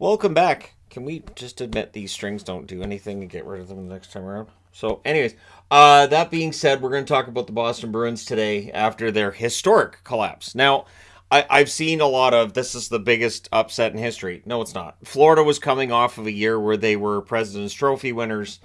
Welcome back. Can we just admit these strings don't do anything and get rid of them the next time around? So, anyways, uh, that being said, we're going to talk about the Boston Bruins today after their historic collapse. Now, I, I've seen a lot of this is the biggest upset in history. No, it's not. Florida was coming off of a year where they were President's Trophy winners.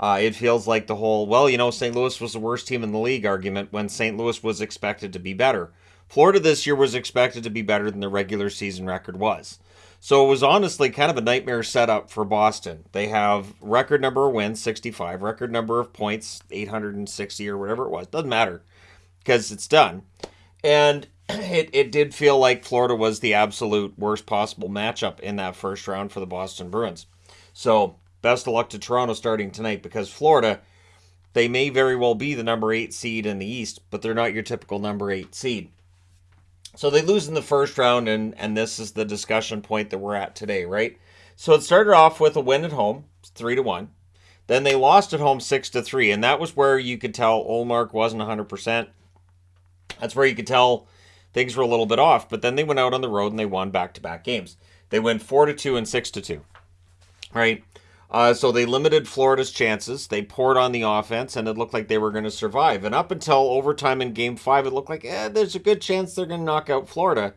Uh, it feels like the whole, well, you know, St. Louis was the worst team in the league argument when St. Louis was expected to be better. Florida this year was expected to be better than the regular season record was. So it was honestly kind of a nightmare setup for Boston. They have record number of wins, 65, record number of points, 860 or whatever it was. Doesn't matter because it's done. And it, it did feel like Florida was the absolute worst possible matchup in that first round for the Boston Bruins. So best of luck to Toronto starting tonight because Florida, they may very well be the number eight seed in the East, but they're not your typical number eight seed. So they lose in the first round, and and this is the discussion point that we're at today, right? So it started off with a win at home, three to one. Then they lost at home six to three, and that was where you could tell Ullmark wasn't 100. percent That's where you could tell things were a little bit off. But then they went out on the road and they won back to back games. They went four to two and six to two, right? Uh, so they limited Florida's chances. They poured on the offense, and it looked like they were going to survive. And up until overtime in Game Five, it looked like eh, there's a good chance they're going to knock out Florida.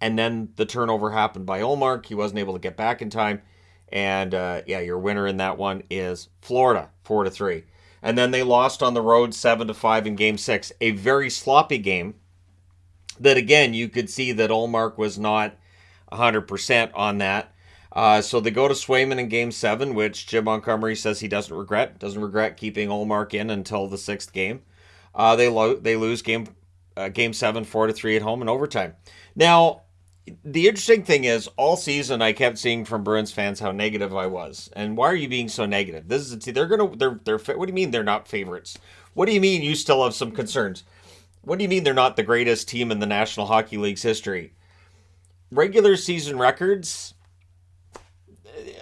And then the turnover happened by Ullmark. He wasn't able to get back in time, and uh, yeah, your winner in that one is Florida, four to three. And then they lost on the road, seven to five in Game Six, a very sloppy game. That again, you could see that Ullmark was not 100% on that. Uh, so they go to Swayman in game seven, which Jim Montgomery says he doesn't regret. Doesn't regret keeping Ullmark in until the sixth game. Uh, they lo- they lose game uh, game seven, four to three at home in overtime. Now, the interesting thing is, all season I kept seeing from Bruins fans how negative I was, and why are you being so negative? This is they're gonna they're they're what do you mean they're not favorites? What do you mean you still have some concerns? What do you mean they're not the greatest team in the National Hockey League's history? Regular season records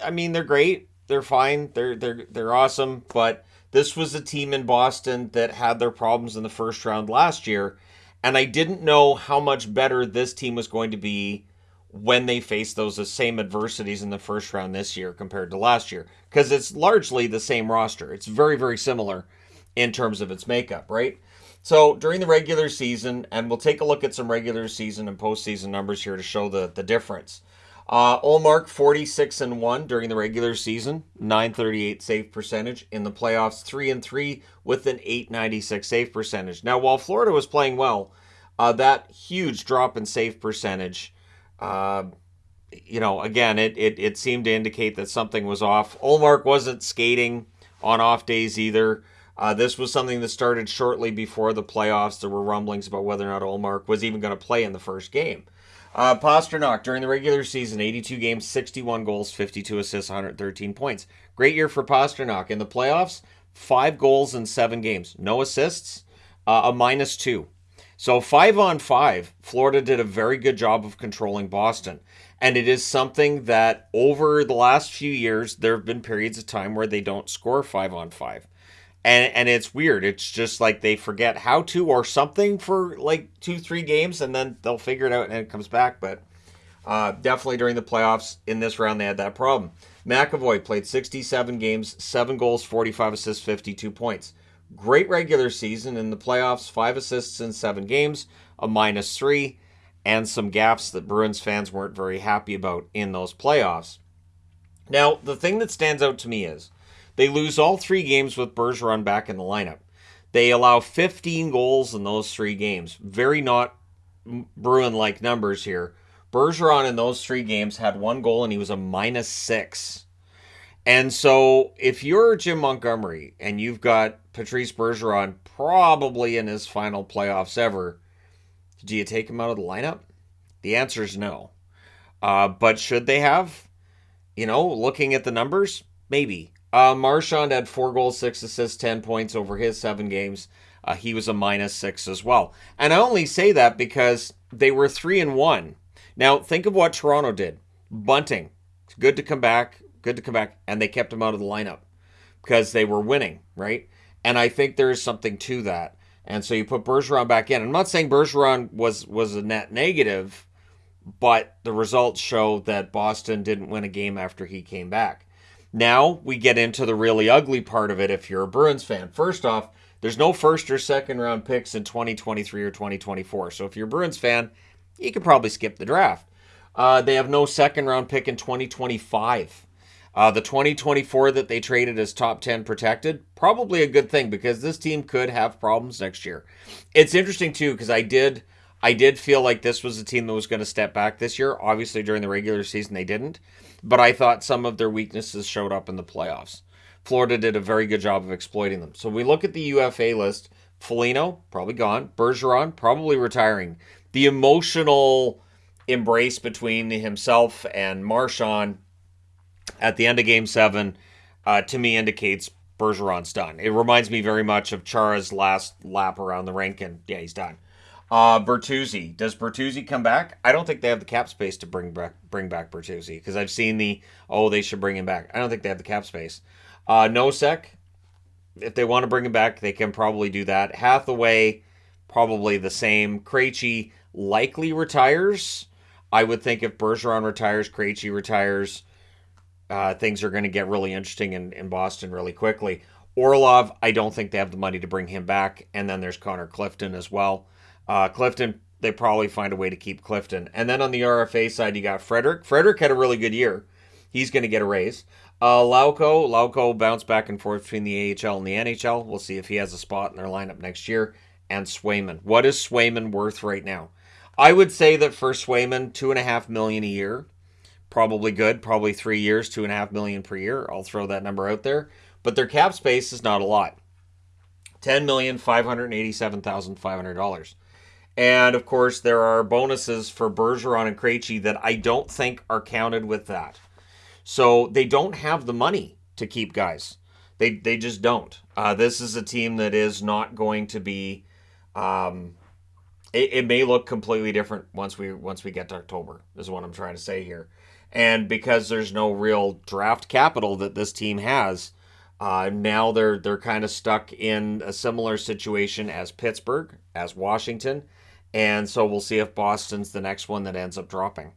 I mean, they're great. They're fine. They're they're they're awesome. But this was a team in Boston that had their problems in the first round last year, and I didn't know how much better this team was going to be when they faced those same adversities in the first round this year compared to last year because it's largely the same roster. It's very very similar in terms of its makeup, right? So during the regular season, and we'll take a look at some regular season and postseason numbers here to show the the difference. Uh, Ullmark 46 and 1 during the regular season, 938 save percentage. In the playoffs, 3 and 3 with an 896 save percentage. Now, while Florida was playing well, uh, that huge drop in save percentage, uh, you know, again, it, it, it seemed to indicate that something was off. Ullmark wasn't skating on off days either. Uh, this was something that started shortly before the playoffs. There were rumblings about whether or not Ullmark was even going to play in the first game. Uh, Pastrnak during the regular season, 82 games, 61 goals, 52 assists, 113 points. Great year for Pastrnak. In the playoffs, five goals in seven games, no assists, uh, a minus two. So five on five, Florida did a very good job of controlling Boston. And it is something that over the last few years, there have been periods of time where they don't score five on five and and it's weird. It's just like they forget how to or something for like two three games, and then they'll figure it out and it comes back. But uh, definitely during the playoffs in this round, they had that problem. McAvoy played 67 games, seven goals, 45 assists, 52 points. Great regular season in the playoffs, five assists in seven games, a minus three, and some gaps that Bruins fans weren't very happy about in those playoffs. Now, the thing that stands out to me is they lose all three games with Bergeron back in the lineup. They allow 15 goals in those three games. Very not Bruin like numbers here. Bergeron in those three games had one goal and he was a minus six. And so if you're Jim Montgomery and you've got Patrice Bergeron probably in his final playoffs ever, do you take him out of the lineup? The answer is no. Uh, but should they have? You know, looking at the numbers, maybe. Uh, Marchand had four goals, six assists, 10 points over his seven games. Uh, he was a minus six as well. And I only say that because they were three and one. Now, think of what Toronto did. Bunting, It's good to come back, good to come back, and they kept him out of the lineup because they were winning, right? And I think there is something to that. And so you put Bergeron back in. I'm not saying Bergeron was was a net negative, but the results show that Boston didn't win a game after he came back. Now we get into the really ugly part of it if you're a Bruins fan. First off, there's no first or second round picks in 2023 or 2024. So if you're a Bruins fan, you could probably skip the draft. Uh, they have no second round pick in 2025. Uh, the 2024 that they traded as top 10 protected, probably a good thing because this team could have problems next year. It's interesting too because I did I did feel like this was a team that was going to step back this year. Obviously during the regular season they didn't, but I thought some of their weaknesses showed up in the playoffs. Florida did a very good job of exploiting them. So we look at the UFA list. Foligno, probably gone. Bergeron, probably retiring. The emotional embrace between himself and Marchand at the end of Game 7, uh, to me, indicates Bergeron's done. It reminds me very much of Chara's last lap around the rink, and yeah, he's done. Uh, Bertuzzi. Does Bertuzzi come back? I don't think they have the cap space to bring back bring back Bertuzzi because I've seen the oh they should bring him back. I don't think they have the cap space. Uh, Nosek, if they want to bring him back, they can probably do that. Hathaway, probably the same. Krejci likely retires. I would think if Bergeron retires, Krejci retires, uh, things are going to get really interesting in, in Boston really quickly. Orlov, I don't think they have the money to bring him back. And then there's Connor Clifton as well. Uh, Clifton, they probably find a way to keep Clifton. And then on the RFA side, you got Frederic. Frederic had a really good year. He's going to get a raise. Uh, Lauco, Lauko bounced back and forth between the AHL and the NHL. We'll see if he has a spot in their lineup next year. And Swayman. What is Swayman worth right now? I would say that for Swayman, two and a half million a year, probably good. Probably three years, two and a half million per year. I'll throw that number out there. But their cap space is not a lot. Ten million five hundred eighty-seven thousand five hundred dollars. And of course, there are bonuses for Bergeron and Krejci that I don't think are counted with that. So they don't have the money to keep guys. They they just don't. Uh, this is a team that is not going to be. Um, it, it may look completely different once we once we get to October. Is what I'm trying to say here. And because there's no real draft capital that this team has, uh, now they're they're kind of stuck in a similar situation as Pittsburgh, as Washington, and so we'll see if Boston's the next one that ends up dropping,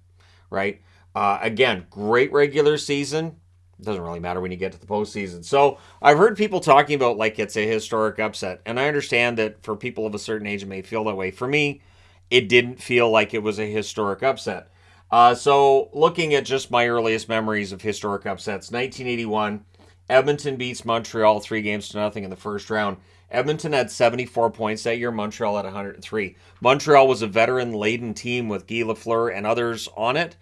right? Uh, again, great regular season. Doesn't really matter when you get to the postseason. So I've heard people talking about like it's a historic upset, and I understand that for people of a certain age, it may feel that way. For me, it didn't feel like it was a historic upset. Uh, so looking at just my earliest memories of historic upsets, 1981, Edmonton beats Montreal three games to nothing in the first round. Edmonton had 74 points that year. Montreal had 103. Montreal was a veteran laden team with Guy Lafleur and others on it.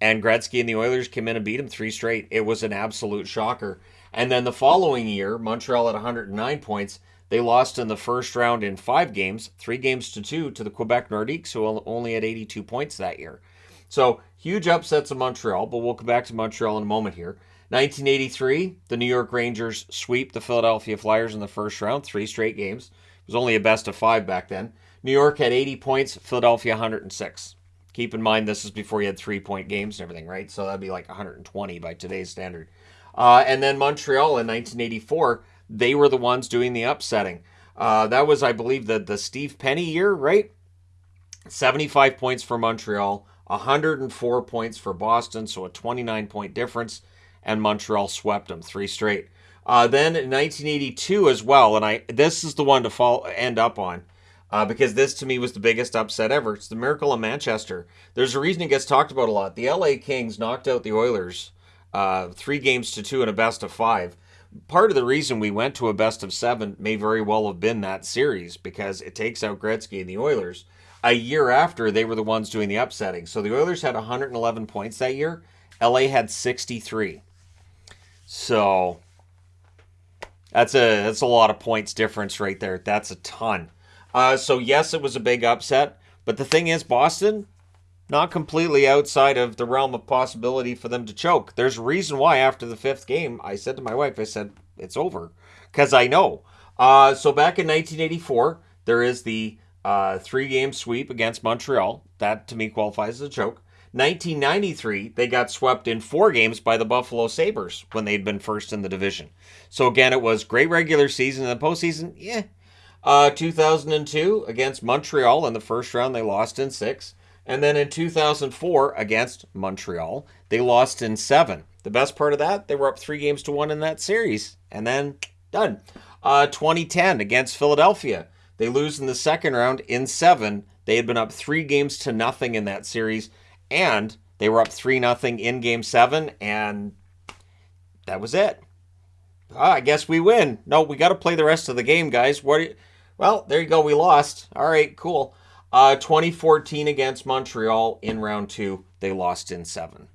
And Gretzky and the Oilers came in and beat him three straight. It was an absolute shocker. And then the following year, Montreal had 109 points. They lost in the first round in five games, three games to two, to the Quebec Nordiques, who only had 82 points that year. So huge upsets of Montreal, but we'll come back to Montreal in a moment here. 1983, the New York Rangers sweep the Philadelphia Flyers in the first round, three straight games. It was only a best of five back then. New York had 80 points, Philadelphia 106. Keep in mind, this is before you had three point games and everything, right? So that'd be like 120 by today's standard. Uh, and then Montreal in 1984, they were the ones doing the upsetting. Uh, that was, I believe, the, the Steve Penney year, right? 75 points for Montreal, 104 points for Boston, so a 29 point difference, and Montreal swept them three straight. Uh, then in 1982 as well, and I this is the one to fall end up on uh, because this to me was the biggest upset ever. It's the miracle of Manchester. There's a reason it gets talked about a lot. The LA Kings knocked out the Oilers uh, three games to two in a best of five. Part of the reason we went to a best of seven may very well have been that series because it takes out Gretzky and the Oilers. A year after, they were the ones doing the upsetting. So the Oilers had 111 points that year. LA had 63. So that's a that's a lot of points difference right there. That's a ton. Uh, so yes, it was a big upset, but the thing is, Boston not completely outside of the realm of possibility for them to choke. There's a reason why after the fifth game, I said to my wife, I said it's over because I know. Uh, so back in 1984, there is the uh, three-game sweep against Montreal. That to me qualifies as a choke. 1993, they got swept in four games by the Buffalo Sabres when they'd been first in the division. So again, it was great regular season. and the postseason, yeah, uh, 2002 against Montreal in the first round, they lost in six. And then in 2004 against Montreal, they lost in seven. The best part of that, they were up three games to one in that series, and then done. Uh, 2010 against Philadelphia, they lose in the second round in seven. They had been up three games to nothing in that series, and they were up three nothing in Game Seven, and that was it. Ah, I guess we win. No, we got to play the rest of the game, guys. What? well, there you go. We lost. All right, cool. Uh, 2014 against Montreal in round two, they lost in seven.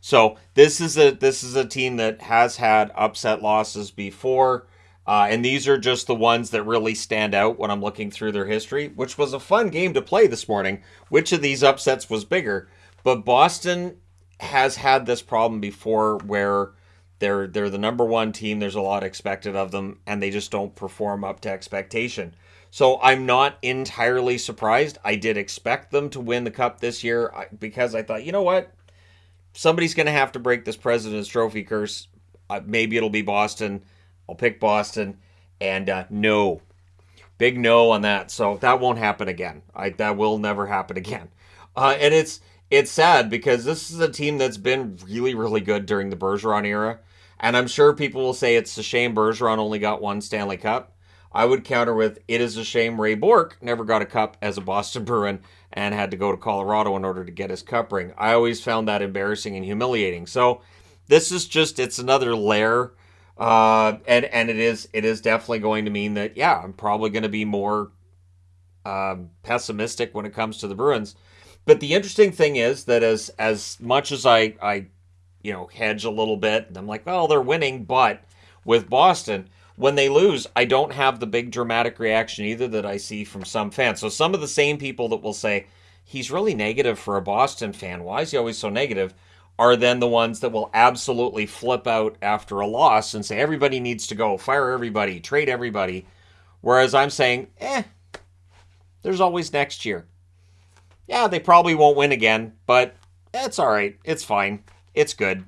So this is a this is a team that has had upset losses before, uh, and these are just the ones that really stand out when I'm looking through their history. Which was a fun game to play this morning. Which of these upsets was bigger? But Boston has had this problem before where they're they're the number one team. There's a lot expected of them, and they just don't perform up to expectation. So I'm not entirely surprised. I did expect them to win the cup this year because I thought, you know what, somebody's going to have to break this President's Trophy curse. Uh, maybe it'll be Boston. I'll pick Boston, and uh, no, big no on that. So that won't happen again. I that will never happen again. Uh, and it's it's sad because this is a team that's been really really good during the Bergeron era. And I'm sure people will say it's a shame Bergeron only got one Stanley Cup. I would counter with it is a shame Ray Bourque never got a cup as a Boston Bruin and had to go to Colorado in order to get his cup ring. I always found that embarrassing and humiliating. So this is just it's another layer uh, and and it is it is definitely going to mean that yeah, I'm probably going to be more um, pessimistic when it comes to the Bruins. But the interesting thing is that as as much as I I you know, hedge a little bit. I'm like, well, they're winning, but with Boston, when they lose, I don't have the big dramatic reaction either that I see from some fans. So some of the same people that will say, he's really negative for a Boston fan. Why is he always so negative? Are then the ones that will absolutely flip out after a loss and say everybody needs to go, fire everybody, trade everybody. Whereas I'm saying, eh, there's always next year. Yeah, they probably won't win again, but it's all right. It's fine it's good.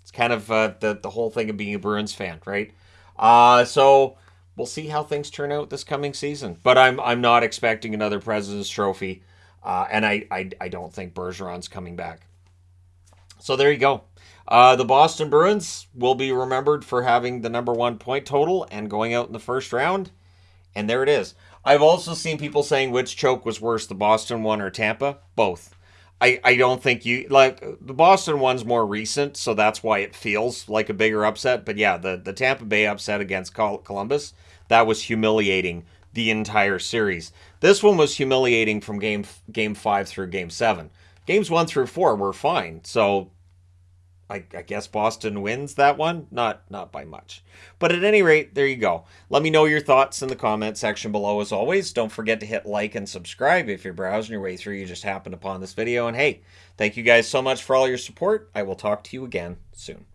It's kind of uh, the the whole thing of being a Bruins fan, right? Uh, so we'll see how things turn out this coming season. But I'm I'm not expecting another President's Trophy, uh, and I, I I don't think Bergeron's coming back. So there you go. Uh, the Boston Bruins will be remembered for having the number one point total and going out in the first round. And there it is. I've also seen people saying which choke was worse, the Boston one or Tampa. Both. I, I don't think you like the Boston one's more recent, so that's why it feels like a bigger upset. But yeah, the, the Tampa Bay upset against Columbus, that was humiliating the entire series. This one was humiliating from game game five through game seven. Games one through four were fine. So I, I, guess Boston wins that one. Not not by much. But at any rate, there you go. Let me know your thoughts in the comment section below as always. Don't forget to hit like and subscribe if you're browsing your way through you just happened upon this video. And hey, thank you guys so much for all your support. I will talk to you again soon.